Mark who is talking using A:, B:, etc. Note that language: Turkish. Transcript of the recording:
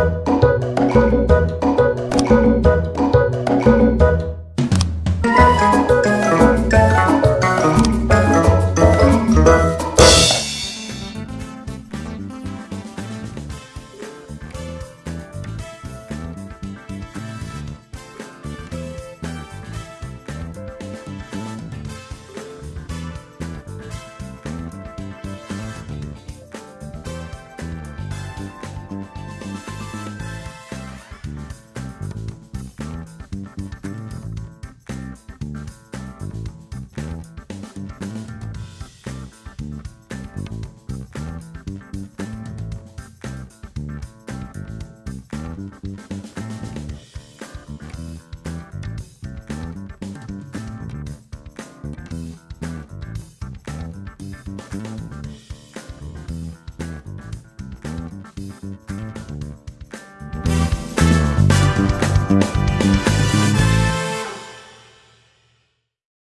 A: Müzik Mm-hmm.